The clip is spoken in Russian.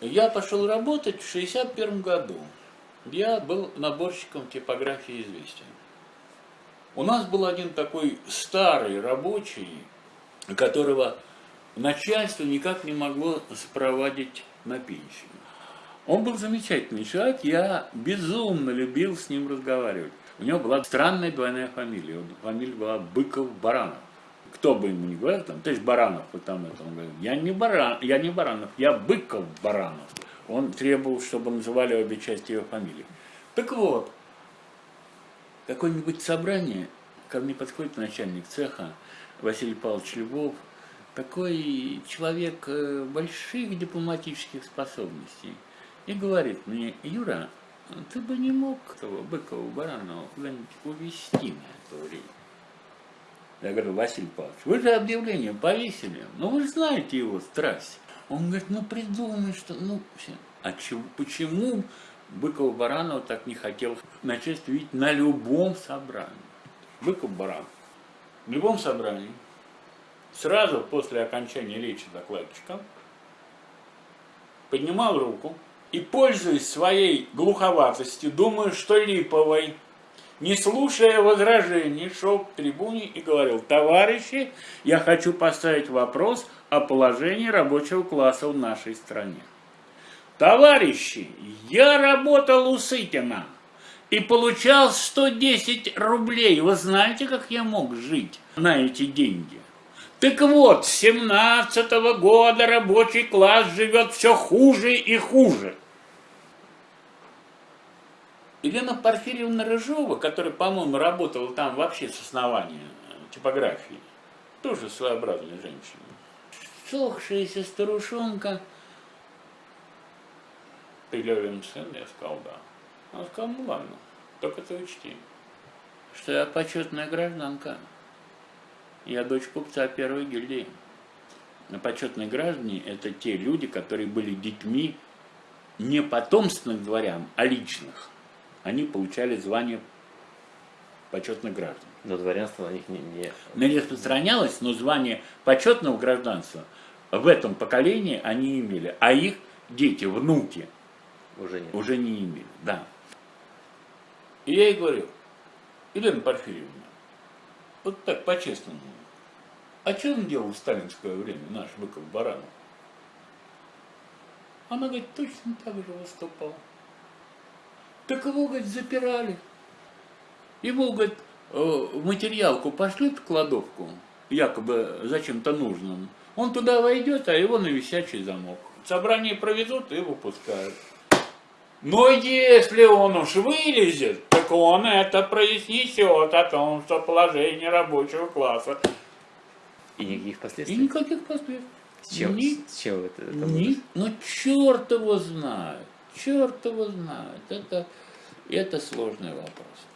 Я пошел работать в 61 году. Я был наборщиком типографии «Известия». У нас был один такой старый рабочий, которого начальство никак не могло спровадить на пенсию. Он был замечательный человек, я безумно любил с ним разговаривать. У него была странная двойная фамилия, фамилия была Быков-Баранов. Кто бы ему ни говорил, там, товарищ Баранов, вот там это, он говорит, я не, Баран, я не Баранов, я Быков-Баранов. Он требовал, чтобы называли обе части его фамилии. Так вот, какое-нибудь собрание, ко мне подходит начальник цеха Василий Павлович Львов, такой человек э, больших дипломатических способностей, и говорит мне, Юра, ты бы не мог того Быкова, Баранова куда-нибудь увезти на это время. Я говорю, Василий Павлович, вы же объявление повесили, ну вы же знаете его страсть. Он говорит, ну придумай, что, ну, все. А чего, почему Быков Баранов так не хотел начальство видеть на любом собрании? Быков Баранов. В любом собрании, сразу после окончания речи докладчика, поднимал руку, и, пользуясь своей глуховатостью, думаю, что Липовой, не слушая возражений, шел к трибуне и говорил, товарищи, я хочу поставить вопрос о положении рабочего класса в нашей стране. Товарищи, я работал у Сытина и получал 110 рублей. Вы знаете, как я мог жить на эти деньги? Так вот, с 17 -го года рабочий класс живет все хуже и хуже. Елена Порфирьевна Рыжова, которая, по-моему, работала там вообще с основания типографии, тоже своеобразная женщина. Сохшаяся старушонка. Ты Левин сын? Я сказал, да. Она сказала, ну ладно, только ты учти, что я почетная гражданка. Я дочь купца первой гильдии. Но почетные граждане – это те люди, которые были детьми не потомственных дворян, а личных. Они получали звание почетных граждан. Но дворянство на них не, не... Не распространялось, но звание почетного гражданства в этом поколении они имели. А их дети, внуки уже не, уже не имели. Да. И я ей говорю, Елена Порфирьевна, вот так, по-честному. А что он делал в сталинское время, наш Быков Баранов? Она говорит, точно так же выступал. Так его, говорит, запирали. Ему, говорит, э, материалку пошлют в кладовку, якобы зачем-то нужным. Он туда войдет, а его на висячий замок. Собрание проведут и выпускают. Но если он уж вылезет, так он это произнесет о том, что положение рабочего класса. И никаких последствий? И никаких последствий. С чем, Ни, с чем это? это ни, ну черт его знает, черт его знает. Это, это сложный вопрос.